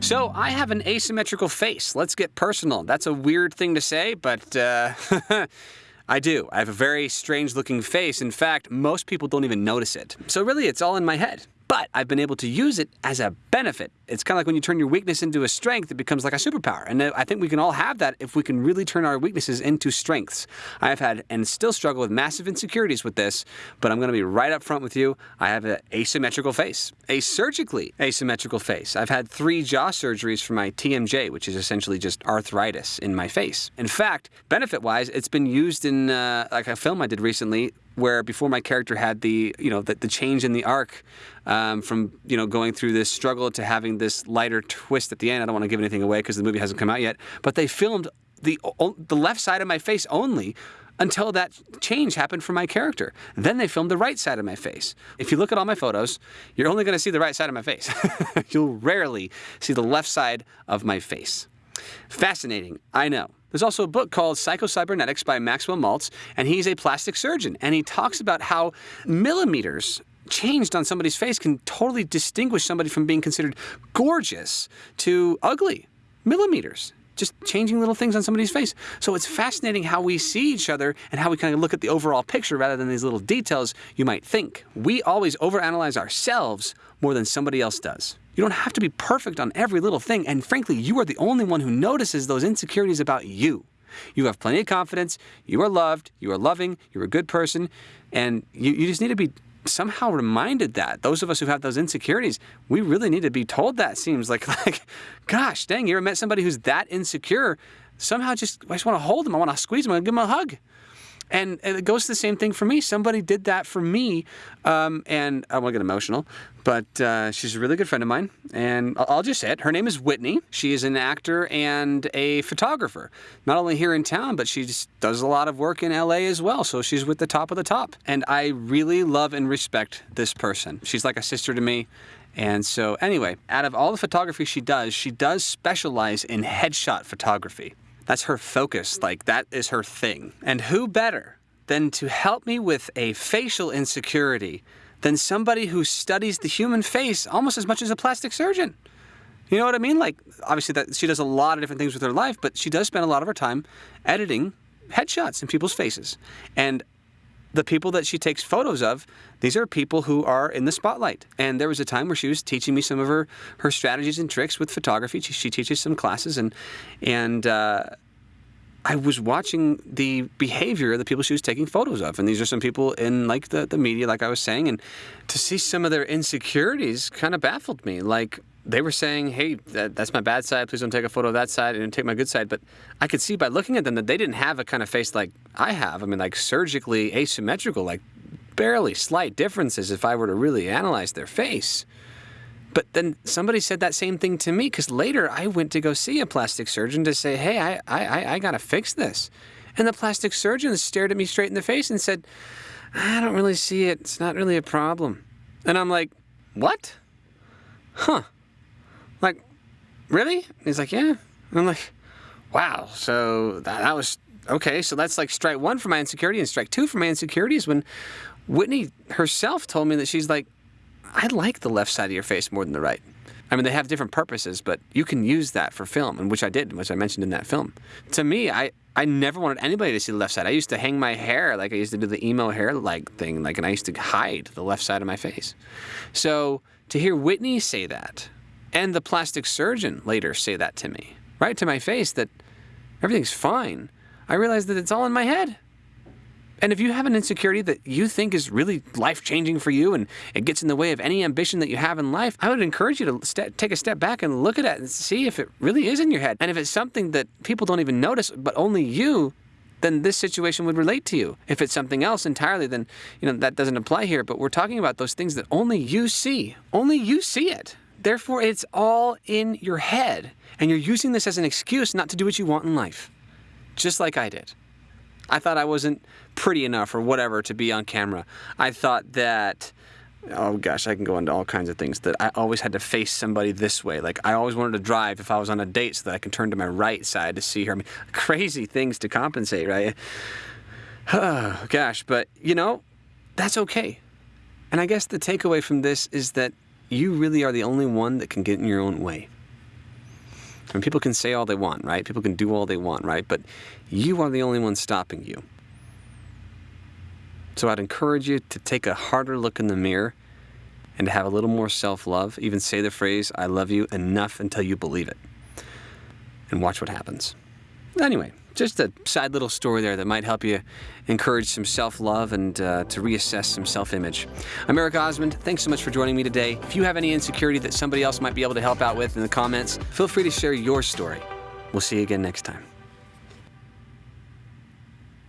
So I have an asymmetrical face. Let's get personal. That's a weird thing to say, but uh, I do. I have a very strange looking face. In fact, most people don't even notice it. So really, it's all in my head. But I've been able to use it as a benefit. It's kind of like when you turn your weakness into a strength, it becomes like a superpower. And I think we can all have that if we can really turn our weaknesses into strengths. I have had and still struggle with massive insecurities with this, but I'm going to be right up front with you. I have an asymmetrical face, a surgically asymmetrical face. I've had three jaw surgeries for my TMJ, which is essentially just arthritis in my face. In fact, benefit wise, it's been used in uh, like a film I did recently where before my character had the you know the, the change in the arc um, from you know going through this struggle to having this lighter twist at the end. I don't want to give anything away because the movie hasn't come out yet. But they filmed the the left side of my face only until that change happened for my character. Then they filmed the right side of my face. If you look at all my photos, you're only going to see the right side of my face. You'll rarely see the left side of my face. Fascinating, I know. There's also a book called Psychocybernetics by Maxwell Maltz, and he's a plastic surgeon. And he talks about how millimeters changed on somebody's face can totally distinguish somebody from being considered gorgeous to ugly. Millimeters. Just changing little things on somebody's face. So it's fascinating how we see each other and how we kind of look at the overall picture rather than these little details you might think. We always overanalyze ourselves more than somebody else does. You don't have to be perfect on every little thing, and frankly, you are the only one who notices those insecurities about you. You have plenty of confidence, you are loved, you are loving, you're a good person, and you, you just need to be somehow reminded that. Those of us who have those insecurities, we really need to be told that. Seems like, like, gosh, dang, you ever met somebody who's that insecure? Somehow just, I just want to hold them, I want to squeeze them, I want to give them a hug. And it goes the same thing for me. Somebody did that for me, um, and I won't get emotional, but uh, she's a really good friend of mine. And I'll just say it. Her name is Whitney. She is an actor and a photographer, not only here in town, but she does a lot of work in LA as well. So she's with the top of the top. And I really love and respect this person. She's like a sister to me. And so, anyway, out of all the photography she does, she does specialize in headshot photography. That's her focus, like that is her thing. And who better than to help me with a facial insecurity than somebody who studies the human face almost as much as a plastic surgeon? You know what I mean? Like, obviously, that she does a lot of different things with her life, but she does spend a lot of her time editing headshots in people's faces. And the people that she takes photos of, these are people who are in the spotlight. And there was a time where she was teaching me some of her, her strategies and tricks with photography. She, she teaches some classes, and and uh, I was watching the behavior of the people she was taking photos of. And these are some people in like the, the media, like I was saying, and to see some of their insecurities kind of baffled me. Like they were saying, hey, that, that's my bad side. Please don't take a photo of that side and take my good side. But I could see by looking at them that they didn't have a kind of face like I have. I mean, like surgically asymmetrical, like barely slight differences if I were to really analyze their face. But then somebody said that same thing to me because later I went to go see a plastic surgeon to say, hey, I, I, I got to fix this. And the plastic surgeon stared at me straight in the face and said, I don't really see it. It's not really a problem. And I'm like, what? Huh. Like, really? He's like, yeah. And I'm like, wow. So that, that was okay. So that's like strike one for my insecurity, and strike two for my insecurities when Whitney herself told me that she's like, I like the left side of your face more than the right. I mean, they have different purposes, but you can use that for film, and which I did, which I mentioned in that film. To me, I, I never wanted anybody to see the left side. I used to hang my hair like I used to do the emo hair like thing, like, and I used to hide the left side of my face. So to hear Whitney say that, and the plastic surgeon later say that to me, right to my face, that everything's fine, I realize that it's all in my head. And if you have an insecurity that you think is really life changing for you and it gets in the way of any ambition that you have in life, I would encourage you to take a step back and look at it and see if it really is in your head. And if it's something that people don't even notice, but only you, then this situation would relate to you. If it's something else entirely, then you know that doesn't apply here. But we're talking about those things that only you see. Only you see it. Therefore, it's all in your head. And you're using this as an excuse not to do what you want in life. Just like I did. I thought I wasn't pretty enough or whatever to be on camera. I thought that oh gosh, I can go into all kinds of things that I always had to face somebody this way. Like I always wanted to drive if I was on a date so that I can turn to my right side to see her. I mean, crazy things to compensate, right? Oh, gosh, but you know, that's okay. And I guess the takeaway from this is that you really are the only one that can get in your own way. I mean, people can say all they want, right? People can do all they want, right? But you are the only one stopping you. So I'd encourage you to take a harder look in the mirror and to have a little more self love. Even say the phrase, I love you, enough until you believe it. And watch what happens. Anyway, just a side little story there that might help you encourage some self love and uh, to reassess some self image. I'm Eric Osmond. Thanks so much for joining me today. If you have any insecurity that somebody else might be able to help out with in the comments, feel free to share your story. We'll see you again next time.